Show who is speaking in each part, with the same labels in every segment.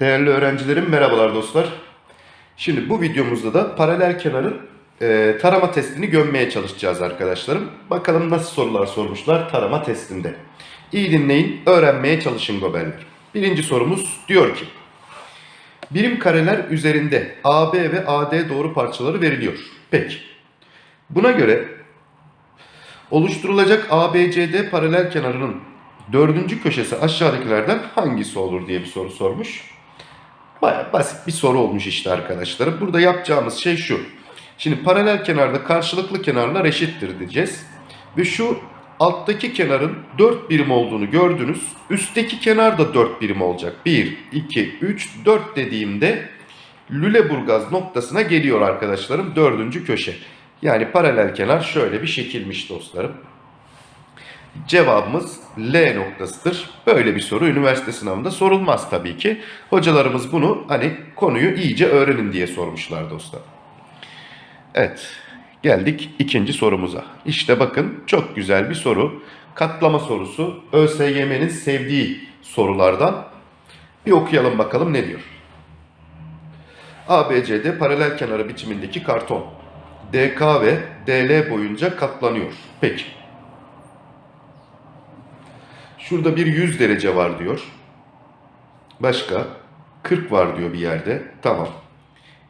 Speaker 1: Değerli öğrencilerim merhabalar dostlar. Şimdi bu videomuzda da paralel kenarın e, tarama testini gömmeye çalışacağız arkadaşlarım. Bakalım nasıl sorular sormuşlar tarama testinde. İyi dinleyin, öğrenmeye çalışın goberler. Birinci sorumuz diyor ki Birim kareler üzerinde AB ve AD doğru parçaları veriliyor. Peki. Buna göre oluşturulacak ABCD paralel kenarının dördüncü köşesi aşağıdakilerden hangisi olur diye bir soru sormuş. Baya basit bir soru olmuş işte arkadaşlarım. Burada yapacağımız şey şu. Şimdi paralel kenarda karşılıklı kenarlar eşittir diyeceğiz. Ve şu alttaki kenarın 4 birim olduğunu gördünüz. Üstteki kenar da 4 birim olacak. 1, 2, 3, 4 dediğimde Lüleburgaz noktasına geliyor arkadaşlarım. Dördüncü köşe. Yani paralel kenar şöyle bir şekilmiş dostlarım. Cevabımız L noktasıdır. Böyle bir soru üniversite sınavında sorulmaz tabii ki. Hocalarımız bunu hani konuyu iyice öğrenin diye sormuşlar dostlar. Evet geldik ikinci sorumuza. İşte bakın çok güzel bir soru. Katlama sorusu ÖSYM'nin sevdiği sorulardan. Bir okuyalım bakalım ne diyor. ABCD paralel kenarı biçimindeki karton. DK ve DL boyunca katlanıyor. Peki. Şurada bir 100 derece var diyor. Başka 40 var diyor bir yerde. Tamam.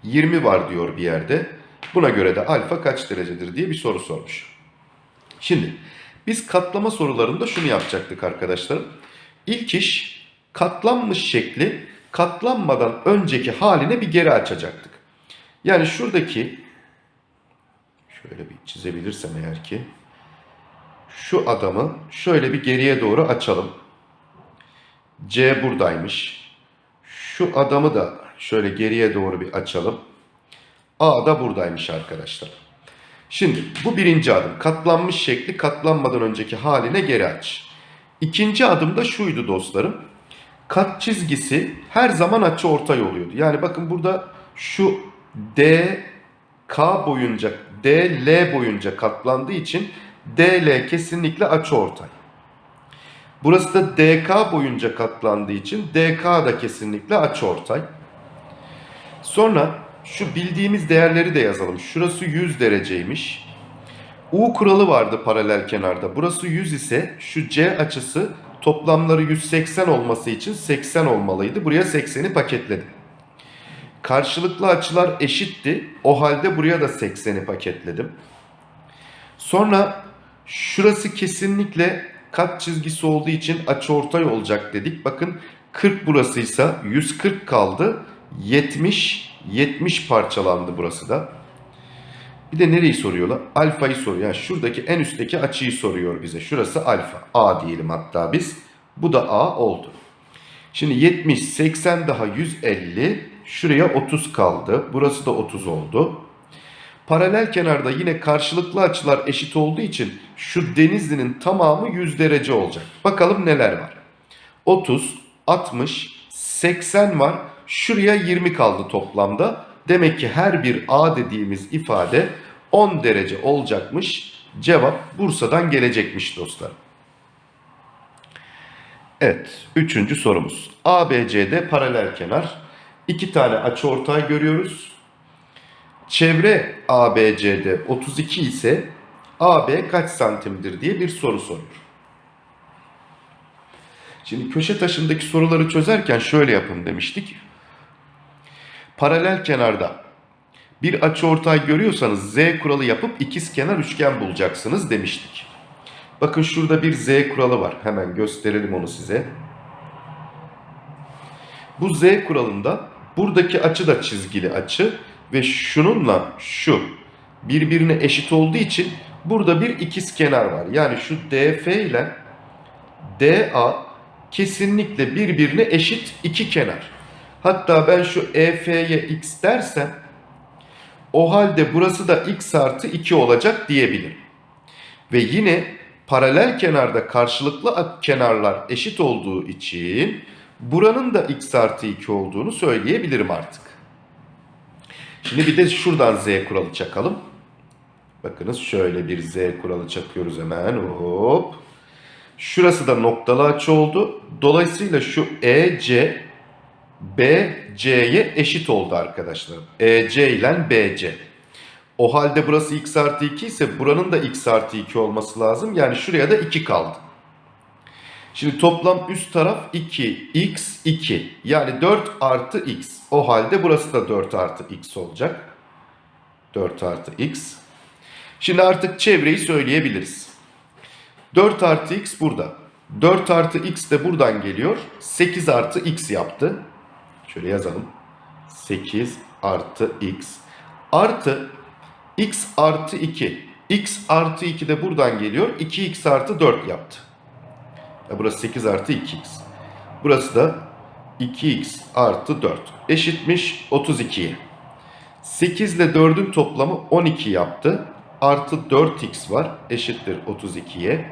Speaker 1: 20 var diyor bir yerde. Buna göre de alfa kaç derecedir diye bir soru sormuş. Şimdi biz katlama sorularında şunu yapacaktık arkadaşlar. İlk iş katlanmış şekli katlanmadan önceki haline bir geri açacaktık. Yani şuradaki şöyle bir çizebilirsem eğer ki şu adamı şöyle bir geriye doğru açalım. C buradaymış. Şu adamı da şöyle geriye doğru bir açalım. A da buradaymış arkadaşlar. Şimdi bu birinci adım. Katlanmış şekli katlanmadan önceki haline geri aç. İkinci adım da şuydu dostlarım. Kat çizgisi her zaman açı ortay oluyordu. Yani bakın burada şu D K boyunca DL boyunca katlandığı için DL kesinlikle açı ortay. Burası da DK boyunca katlandığı için DK da kesinlikle açı ortay. Sonra şu bildiğimiz değerleri de yazalım. Şurası 100 dereceymiş. U kuralı vardı paralel kenarda. Burası 100 ise şu C açısı toplamları 180 olması için 80 olmalıydı. Buraya 80'i paketledim. Karşılıklı açılar eşitti. O halde buraya da 80'i paketledim. Sonra şurası kesinlikle kat çizgisi olduğu için açıortay olacak dedik. Bakın 40 burasıysa 140 kaldı. 70 70 parçalandı burası da. Bir de nereyi soruyorlar? Alfayı soruyor. Yani şuradaki en üstteki açıyı soruyor bize. Şurası alfa. A diyelim hatta biz. Bu da A oldu. Şimdi 70, 80 daha 150. Şuraya 30 kaldı. Burası da 30 oldu. Paralel kenarda yine karşılıklı açılar eşit olduğu için şu denizlinin tamamı 100 derece olacak. Bakalım neler var. 30, 60, 80 var. Şuraya 20 kaldı toplamda. Demek ki her bir A dediğimiz ifade 10 derece olacakmış. Cevap Bursa'dan gelecekmiş dostlar. Evet, üçüncü sorumuz. ABCD paralel kenar. İki tane açıortay görüyoruz. Çevre ABCD 32 ise AB kaç santimdir diye bir soru soruyor. Şimdi köşe taşındaki soruları çözerken şöyle yapın demiştik. Paralel kenarda bir açıortay görüyorsanız Z kuralı yapıp ikiz kenar üçgen bulacaksınız demiştik. Bakın şurada bir Z kuralı var. Hemen gösterelim onu size. Bu Z kuralında buradaki açı da çizgili açı ve şununla şu birbirine eşit olduğu için burada bir ikiz kenar var. Yani şu DF ile DA kesinlikle birbirine eşit iki kenar. Hatta ben şu EF'ye x dersem o halde burası da x artı 2 olacak diyebilirim. Ve yine paralel kenarda karşılıklı kenarlar eşit olduğu için buranın da x artı 2 olduğunu söyleyebilirim artık. Şimdi bir de şuradan z kuralı çakalım. Bakınız şöyle bir z kuralı çakıyoruz hemen. Hop. Şurası da noktalı açı oldu. Dolayısıyla şu EC BC'ye eşit oldu arkadaşlar. EC ile BC. O halde burası x artı 2 ise buranın da x artı 2 olması lazım. Yani şuraya da 2 kaldı. Şimdi toplam üst taraf 2, x 2. Yani 4 artı x. O halde burası da 4 artı x olacak. 4 artı x. Şimdi artık çevreyi söyleyebiliriz. 4 artı x burada. 4 artı x de buradan geliyor. 8 artı x yaptı. Şöyle yazalım. 8 artı x. Artı x artı 2. x artı 2 de buradan geliyor. 2x artı 4 yaptı. Burası 8 artı 2x. Burası da 2x artı 4. Eşitmiş 32'ye. 8 ile 4'ün toplamı 12 yaptı. Artı 4x var. Eşittir 32'ye.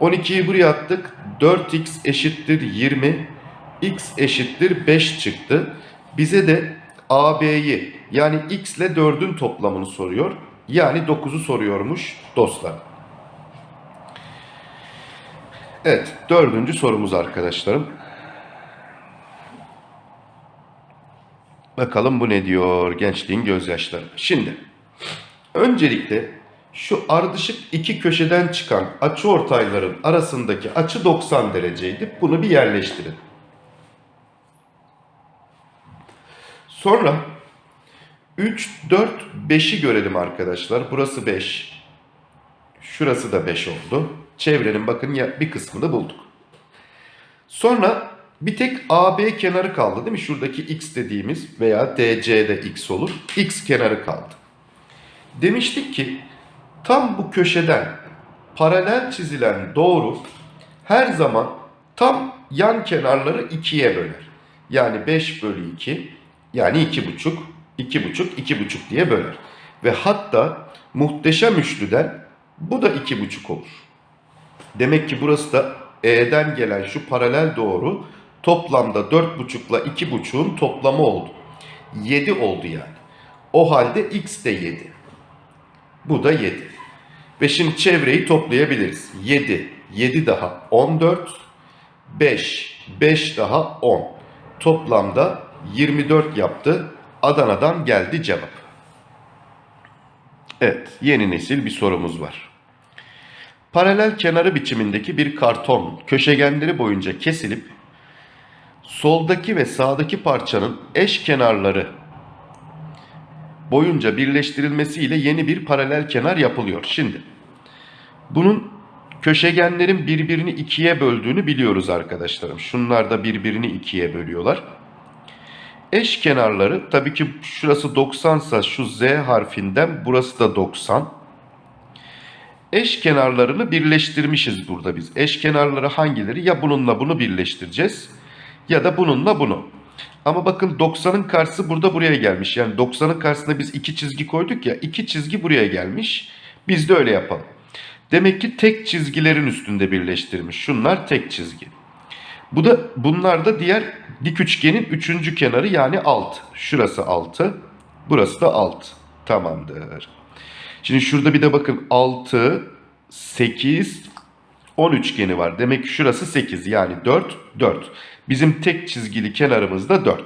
Speaker 1: 12'yi buraya attık. 4x eşittir 20. x eşittir 5 çıktı. Bize de AB'yi yani x ile 4'ün toplamını soruyor. Yani 9'u soruyormuş dostlar. Evet dördüncü sorumuz arkadaşlarım. Bakalım bu ne diyor gençliğin gözyaşları. Şimdi öncelikle şu ardışık iki köşeden çıkan açı ortayların arasındaki açı 90 dereceydi. Bunu bir yerleştirin. Sonra 3, 4, 5'i görelim arkadaşlar. Burası 5. Şurası da 5 oldu. Çevrenin bakın ya bir kısmını bulduk. Sonra bir tek AB kenarı kaldı değil mi? Şuradaki x dediğimiz veya DC'de x olur. X kenarı kaldı. Demiştik ki tam bu köşeden paralel çizilen doğru her zaman tam yan kenarları ikiye böler. Yani 5 bölü 2 yani 2,5 2,5 2,5 diye böler. Ve hatta muhteşem üçlüden bu da 2,5 olur. Demek ki burası da E'den gelen şu paralel doğru toplamda 4,5 ile 2,5'un toplamı oldu. 7 oldu yani. O halde x de 7. Bu da 7. Ve şimdi çevreyi toplayabiliriz. 7, 7 daha 14, 5, 5 daha 10. Toplamda 24 yaptı. Adana'dan geldi cevap. Evet, yeni nesil bir sorumuz var. Paralel kenarı biçimindeki bir karton köşegenleri boyunca kesilip soldaki ve sağdaki parçanın eş kenarları boyunca birleştirilmesiyle yeni bir paralel kenar yapılıyor. Şimdi bunun köşegenlerin birbirini ikiye böldüğünü biliyoruz arkadaşlarım. Şunlar da birbirini ikiye bölüyorlar. Eş kenarları tabii ki şurası 90 ise şu Z harfinden burası da 90. Eş kenarlarını birleştirmişiz burada biz. Eş kenarları hangileri? Ya bununla bunu birleştireceğiz ya da bununla bunu. Ama bakın 90'ın karşısı burada buraya gelmiş. Yani 90'ın karşısına biz iki çizgi koyduk ya. iki çizgi buraya gelmiş. Biz de öyle yapalım. Demek ki tek çizgilerin üstünde birleştirmiş. Şunlar tek çizgi. Bu da bunlar da diğer dik üçgenin üçüncü kenarı yani alt. Şurası 6. Burası da alt. Tamamdır. Şimdi şurada bir de bakın 6, 8, 10 üçgeni var. Demek ki şurası 8 yani 4, 4. Bizim tek çizgili kenarımız da 4.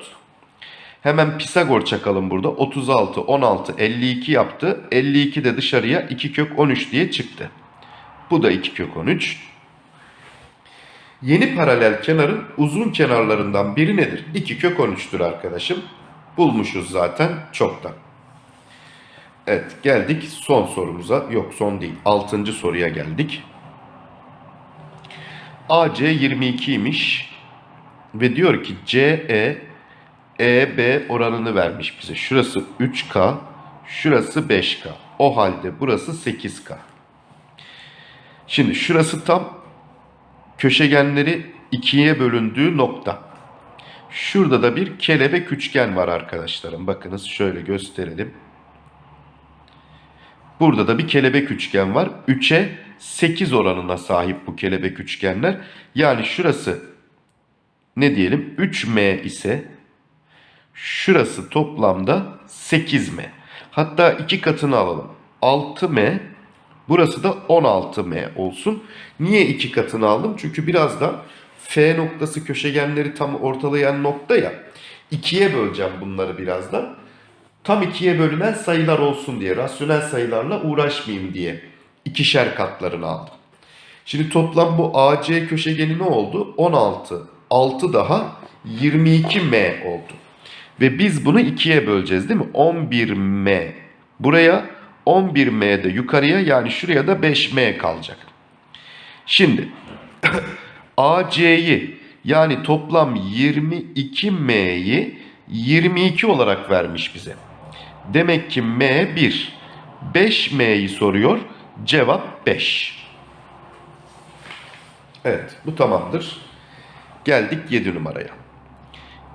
Speaker 1: Hemen Pisagor çakalım burada. 36, 16, 52 yaptı. 52 de dışarıya 2 kök 13 diye çıktı. Bu da 2 kök 13. Yeni paralel kenarın uzun kenarlarından biri nedir? 2 kök 13'tür arkadaşım. Bulmuşuz zaten çoktan. Evet geldik son sorumuza. Yok son değil. 6. soruya geldik. AC 22'ymiş ve diyor ki CE EB oranını vermiş bize. Şurası 3K, şurası 5K. O halde burası 8K. Şimdi şurası tam köşegenleri ikiye bölündüğü nokta. Şurada da bir kelebek üçgen var arkadaşlarım. Bakınız şöyle gösterelim. Burada da bir kelebek üçgen var. 3'e 8 oranına sahip bu kelebek üçgenler. Yani şurası ne diyelim 3M ise şurası toplamda 8M. Hatta iki katını alalım. 6M burası da 16M olsun. Niye iki katını aldım? Çünkü birazdan F noktası köşegenleri tam ortalayan nokta ya. İkiye böleceğim bunları birazdan. Tam ikiye bölünen sayılar olsun diye, rasyonel sayılarla uğraşmayayım diye ikişer katlarını aldım. Şimdi toplam bu AC köşegeni ne oldu? 16. 6 daha 22M oldu. Ve biz bunu ikiye böleceğiz değil mi? 11M. Buraya 11M de yukarıya yani şuraya da 5M kalacak. Şimdi AC'yi yani toplam 22M'yi 22 olarak vermiş bize. Demek ki M 1. 5M'yi soruyor. Cevap 5. Evet bu tamamdır. Geldik 7 numaraya.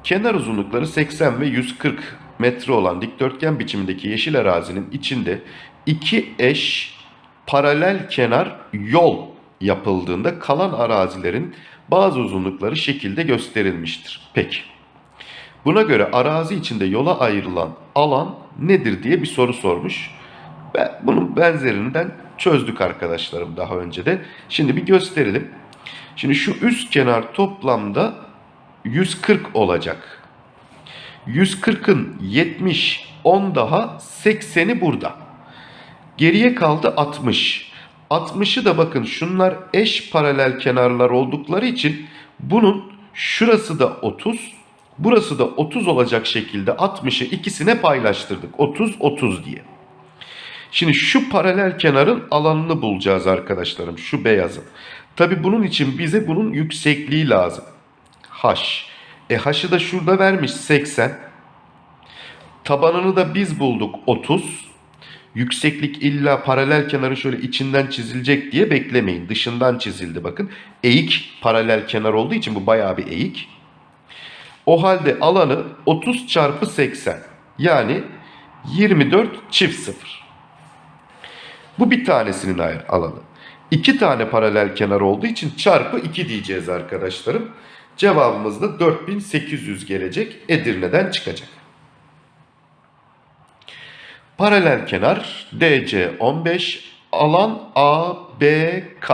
Speaker 1: Kenar uzunlukları 80 ve 140 metre olan dikdörtgen biçimindeki yeşil arazinin içinde iki eş paralel kenar yol yapıldığında kalan arazilerin bazı uzunlukları şekilde gösterilmiştir. Peki. Buna göre arazi içinde yola ayrılan alan nedir diye bir soru sormuş. Ben bunun benzerinden çözdük arkadaşlarım daha önce de. Şimdi bir gösterelim. Şimdi şu üst kenar toplamda 140 olacak. 140'ın 70, 10 daha 80'i burada. Geriye kaldı 60. 60'ı da bakın şunlar eş paralel kenarlar oldukları için bunun şurası da 30, burası da 30 olacak şekilde 60'ı ikisine paylaştırdık. 30, 30 diye. Şimdi şu paralel kenarın alanını bulacağız arkadaşlarım. Şu beyazın. Tabi bunun için bize bunun yüksekliği lazım. H. E H'ı da şurada vermiş 80. Tabanını da biz bulduk 30. Yükseklik illa paralel kenarın şöyle içinden çizilecek diye beklemeyin. Dışından çizildi bakın. Eğik paralel kenar olduğu için bu bayağı bir eğik. O halde alanı 30 çarpı 80. Yani 24 çift 0. Bu bir tanesinin alanı. İki tane paralel kenar olduğu için çarpı 2 diyeceğiz arkadaşlarım. Cevabımız da 4800 gelecek. Edirne'den çıkacak. Paralel kenar DC 15, alan ABK.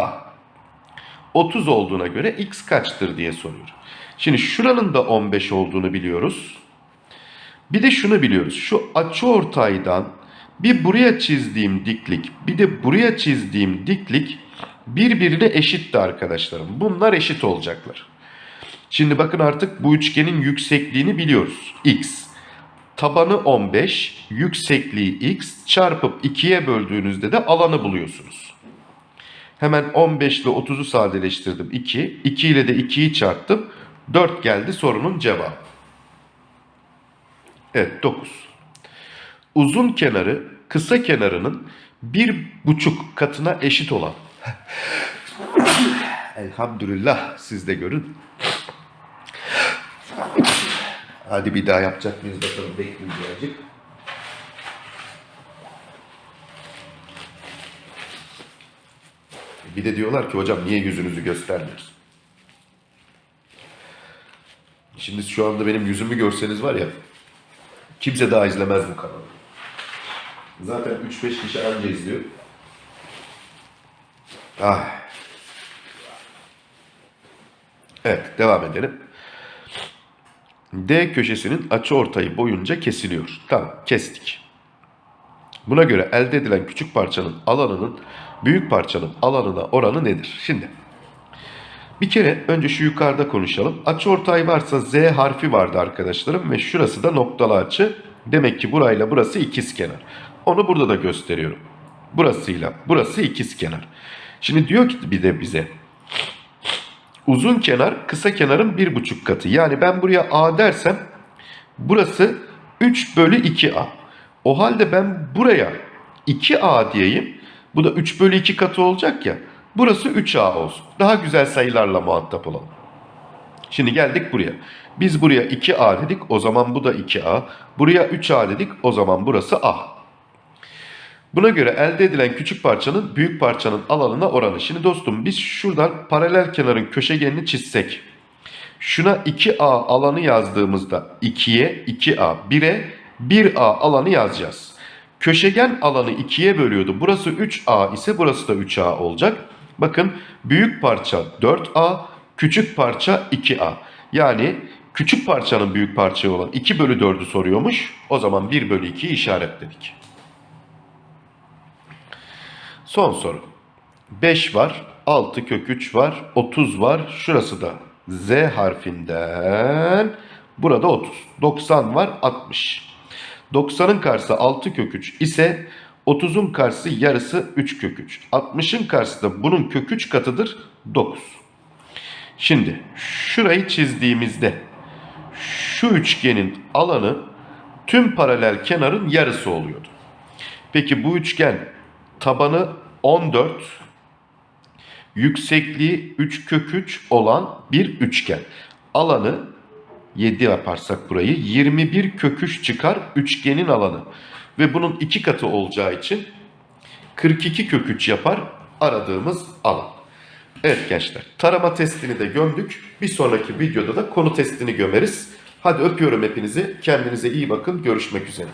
Speaker 1: 30 olduğuna göre x kaçtır diye soruyor. Şimdi şuranın da 15 olduğunu biliyoruz. Bir de şunu biliyoruz. Şu açıortaydan bir buraya çizdiğim diklik, bir de buraya çizdiğim diklik birbirine eşitti arkadaşlarım. Bunlar eşit olacaklar. Şimdi bakın artık bu üçgenin yüksekliğini biliyoruz. X. Tabanı 15, yüksekliği x çarpıp 2'ye böldüğünüzde de alanı buluyorsunuz. Hemen 15 ile 30'u sadeleştirdim 2. 2 ile de 2'yi çarptım. 4 geldi sorunun cevabı. Evet 9. Uzun kenarı kısa kenarının bir buçuk katına eşit olan. Elhamdülillah siz de görün. Hadi bir daha yapacak mıyız bakalım bekleyin birazcık. Bir de diyorlar ki hocam niye yüzünüzü göstermiyorsun? Şimdi şu anda benim yüzümü görseniz var ya kimse daha izlemez bu kanalı. Zaten 3-5 kişi anca izliyor. Ah. Evet devam edelim. D köşesinin açı ortayı boyunca kesiliyor. Tamam kestik. Buna göre elde edilen küçük parçanın alanının büyük parçanın alanına oranı nedir? Şimdi bir kere önce şu yukarıda konuşalım. Açı ortay varsa Z harfi vardı arkadaşlarım ve şurası da noktalı açı. Demek ki burayla burası ikizkenar. Onu burada da gösteriyorum. Burasıyla burası ikizkenar. Şimdi diyor ki bir de bize uzun kenar kısa kenarın bir buçuk katı. Yani ben buraya A dersem burası 3 bölü 2A. O halde ben buraya 2A diyeyim. Bu da 3 bölü 2 katı olacak ya. Burası 3A olsun. Daha güzel sayılarla muhatap olalım. Şimdi geldik buraya. Biz buraya 2A dedik. O zaman bu da 2A. Buraya 3A dedik. O zaman burası A. Buna göre elde edilen küçük parçanın büyük parçanın alanına oranı. Şimdi dostum biz şuradan paralel kenarın köşegenini çizsek. Şuna 2A alanı yazdığımızda 2'ye 2A, 1'e 1A alanı yazacağız. Köşegen alanı 2'ye bölüyordu. Burası 3A ise burası da 3A olacak. Bakın büyük parça 4A, Küçük parça 2A. Yani küçük parçanın büyük parçaya olan 2 bölü 4'ü soruyormuş. O zaman 1 bölü 2'yi işaretledik. Son soru. 5 var, 6 kök 3 var, 30 var. Şurası da Z harfinden. Burada 30. 90 var, 60. 90'ın karşısı 6 kök 3 ise 30'un karşısı yarısı 3 kök 3. 60'ın karşısı da bunun kök 3 katıdır 9. Şimdi şurayı çizdiğimizde şu üçgenin alanı tüm paralel kenarın yarısı oluyordu. Peki bu üçgen tabanı 14, yüksekliği 3 kök 3 olan bir üçgen. Alanı 7 yaparsak burayı 21 kök 3 çıkar üçgenin alanı. Ve bunun iki katı olacağı için 42 kök 3 yapar aradığımız alan. Evet gençler tarama testini de gömdük. Bir sonraki videoda da konu testini gömeriz. Hadi öpüyorum hepinizi. Kendinize iyi bakın. Görüşmek üzere.